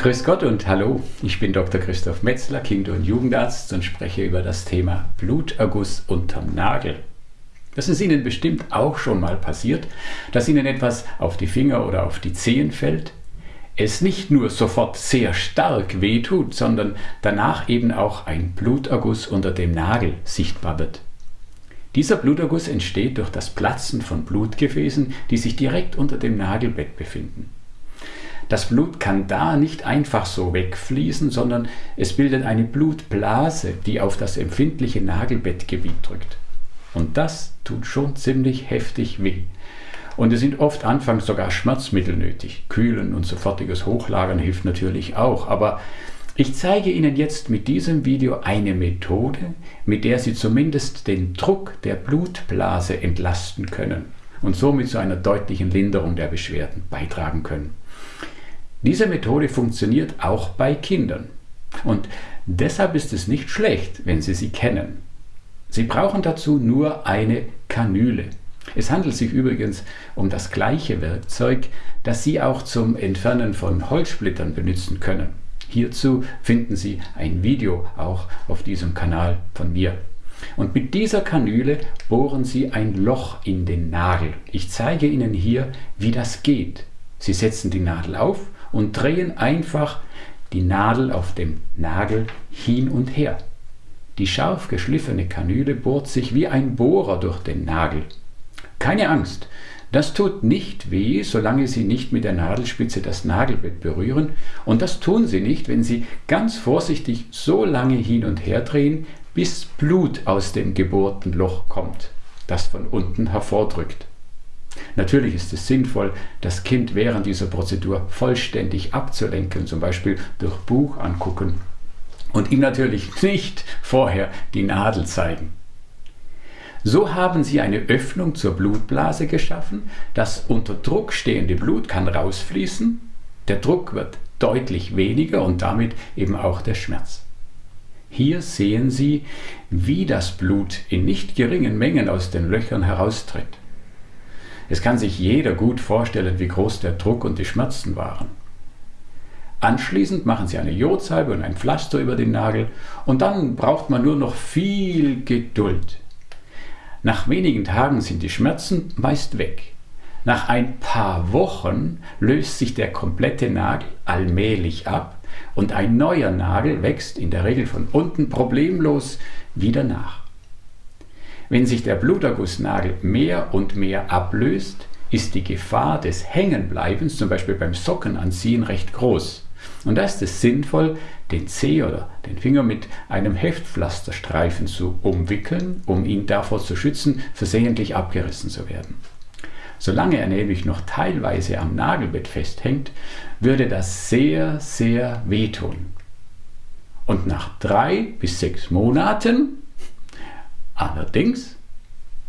Grüß Gott und hallo, ich bin Dr. Christoph Metzler, Kinder- und Jugendarzt und spreche über das Thema Bluterguss unterm Nagel. Das ist Ihnen bestimmt auch schon mal passiert, dass Ihnen etwas auf die Finger oder auf die Zehen fällt, es nicht nur sofort sehr stark wehtut, sondern danach eben auch ein Bluterguss unter dem Nagel sichtbar wird. Dieser Bluterguss entsteht durch das Platzen von Blutgefäßen, die sich direkt unter dem Nagelbett befinden. Das Blut kann da nicht einfach so wegfließen, sondern es bildet eine Blutblase, die auf das empfindliche Nagelbettgebiet drückt. Und das tut schon ziemlich heftig weh. Und es sind oft anfangs sogar Schmerzmittel nötig. Kühlen und sofortiges Hochlagern hilft natürlich auch. Aber ich zeige Ihnen jetzt mit diesem Video eine Methode, mit der Sie zumindest den Druck der Blutblase entlasten können und somit zu einer deutlichen Linderung der Beschwerden beitragen können. Diese Methode funktioniert auch bei Kindern. Und deshalb ist es nicht schlecht, wenn Sie sie kennen. Sie brauchen dazu nur eine Kanüle. Es handelt sich übrigens um das gleiche Werkzeug, das Sie auch zum Entfernen von Holzsplittern benutzen können. Hierzu finden Sie ein Video auch auf diesem Kanal von mir. Und mit dieser Kanüle bohren Sie ein Loch in den Nagel. Ich zeige Ihnen hier, wie das geht. Sie setzen die Nadel auf und drehen einfach die Nadel auf dem Nagel hin und her. Die scharf geschliffene Kanüle bohrt sich wie ein Bohrer durch den Nagel. Keine Angst, das tut nicht weh, solange Sie nicht mit der Nadelspitze das Nagelbett berühren und das tun Sie nicht, wenn Sie ganz vorsichtig so lange hin und her drehen, bis Blut aus dem gebohrten Loch kommt, das von unten hervordrückt. Natürlich ist es sinnvoll, das Kind während dieser Prozedur vollständig abzulenken, zum Beispiel durch Buch angucken und ihm natürlich nicht vorher die Nadel zeigen. So haben sie eine Öffnung zur Blutblase geschaffen, das unter Druck stehende Blut kann rausfließen, der Druck wird deutlich weniger und damit eben auch der Schmerz. Hier sehen Sie, wie das Blut in nicht geringen Mengen aus den Löchern heraustritt. Es kann sich jeder gut vorstellen, wie groß der Druck und die Schmerzen waren. Anschließend machen Sie eine Jodsalbe und ein Pflaster über den Nagel und dann braucht man nur noch viel Geduld. Nach wenigen Tagen sind die Schmerzen meist weg. Nach ein paar Wochen löst sich der komplette Nagel allmählich ab und ein neuer Nagel wächst in der Regel von unten problemlos wieder nach. Wenn sich der Blutergussnagel mehr und mehr ablöst, ist die Gefahr des Hängenbleibens, zum Beispiel beim Sockenanziehen, recht groß. Und da ist es sinnvoll, den Zeh oder den Finger mit einem Heftpflasterstreifen zu umwickeln, um ihn davor zu schützen, versehentlich abgerissen zu werden. Solange er nämlich noch teilweise am Nagelbett festhängt, würde das sehr, sehr wehtun. Und nach drei bis sechs Monaten Allerdings,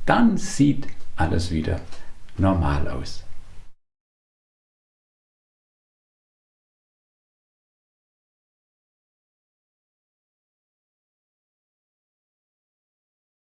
dann sieht alles wieder normal aus.